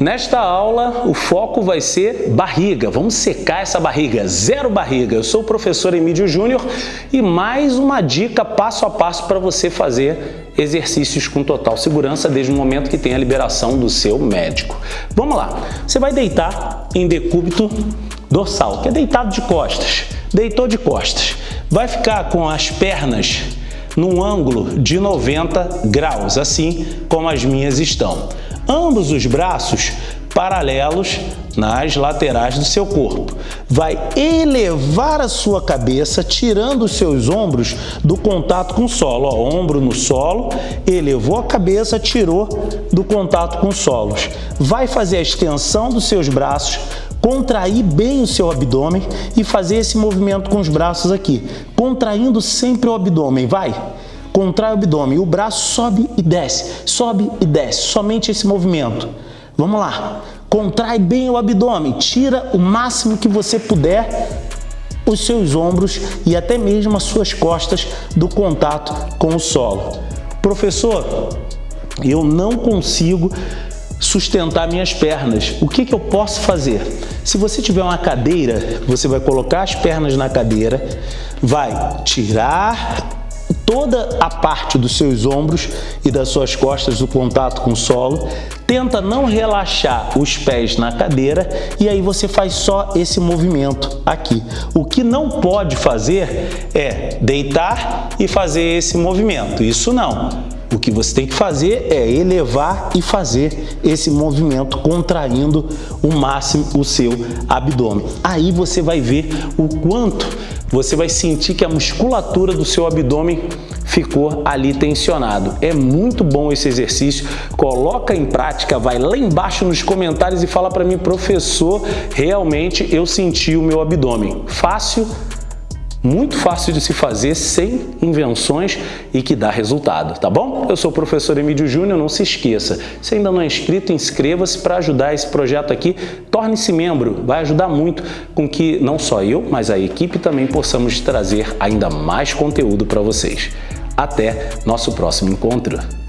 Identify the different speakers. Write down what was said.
Speaker 1: Nesta aula, o foco vai ser barriga. Vamos secar essa barriga, zero barriga. Eu sou o professor Emílio Júnior e mais uma dica passo a passo para você fazer exercícios com total segurança desde o momento que tem a liberação do seu médico. Vamos lá. Você vai deitar em decúbito dorsal, que é deitado de costas. Deitou de costas. Vai ficar com as pernas num ângulo de 90 graus, assim como as minhas estão ambos os braços paralelos nas laterais do seu corpo. Vai elevar a sua cabeça, tirando os seus ombros do contato com o solo. Ó, ombro no solo, elevou a cabeça, tirou do contato com os solos. Vai fazer a extensão dos seus braços, contrair bem o seu abdômen e fazer esse movimento com os braços aqui, contraindo sempre o abdômen. Vai! Contrai o abdômen, o braço sobe e desce, sobe e desce, somente esse movimento. Vamos lá, contrai bem o abdômen, tira o máximo que você puder os seus ombros e até mesmo as suas costas do contato com o solo. Professor, eu não consigo sustentar minhas pernas. O que, que eu posso fazer? Se você tiver uma cadeira, você vai colocar as pernas na cadeira, vai tirar toda a parte dos seus ombros e das suas costas do contato com o solo. Tenta não relaxar os pés na cadeira e aí você faz só esse movimento aqui. O que não pode fazer é deitar e fazer esse movimento. Isso não. O que você tem que fazer é elevar e fazer esse movimento contraindo o máximo o seu abdômen. Aí você vai ver o quanto você vai sentir que a musculatura do seu abdômen ficou ali tensionado. É muito bom esse exercício, coloca em prática, vai lá embaixo nos comentários e fala para mim, professor, realmente eu senti o meu abdômen. Fácil, muito fácil de se fazer, sem invenções e que dá resultado, tá bom? Eu sou o professor Emílio Júnior, não se esqueça. Se ainda não é inscrito, inscreva-se para ajudar esse projeto aqui. Torne-se membro, vai ajudar muito com que não só eu, mas a equipe também possamos trazer ainda mais conteúdo para vocês. Até nosso próximo encontro!